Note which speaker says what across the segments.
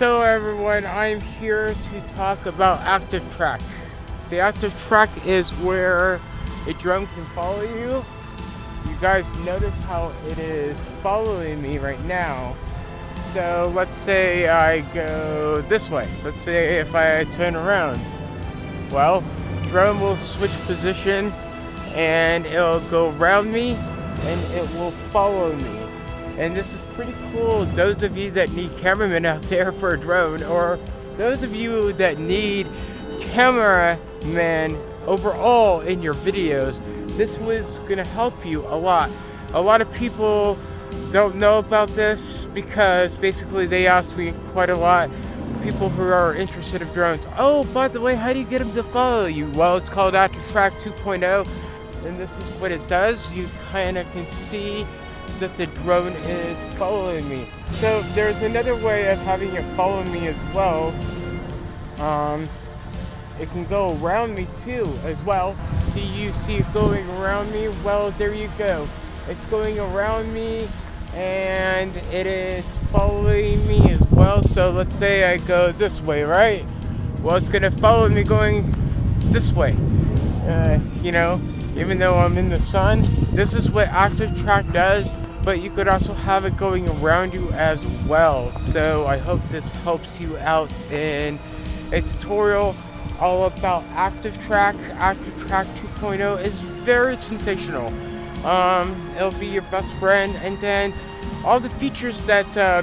Speaker 1: So everyone, I'm here to talk about Active Track. The Active Track is where a drone can follow you. You guys notice how it is following me right now. So let's say I go this way. Let's say if I turn around. Well, drone will switch position and it'll go around me and it will follow me. And this is pretty cool. Those of you that need cameramen out there for a drone, or those of you that need cameramen overall in your videos, this was gonna help you a lot. A lot of people don't know about this because basically they ask me quite a lot people who are interested in drones oh by the way how do you get them to follow you well it's called Active Track 2.0 and this is what it does you kind of can see that the drone is following me. So there's another way of having it follow me as well. Um, it can go around me too as well. See you see it going around me? Well, there you go. It's going around me and it is following me as well. So let's say I go this way, right? Well, it's gonna follow me going this way. Uh, you know, even though I'm in the sun. This is what Active Track does but you could also have it going around you as well. So I hope this helps you out in a tutorial all about Active Track. Active Track 2.0 is very sensational. Um, it'll be your best friend and then all the features that uh,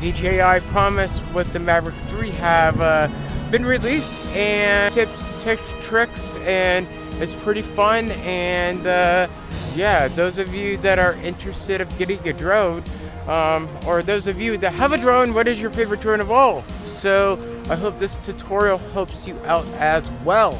Speaker 1: DJI promised with the Mavic 3 have uh, been released and tips, tips, tricks, and it's pretty fun and uh, yeah, those of you that are interested of getting a drone, um, or those of you that have a drone, what is your favorite drone of all? So I hope this tutorial helps you out as well.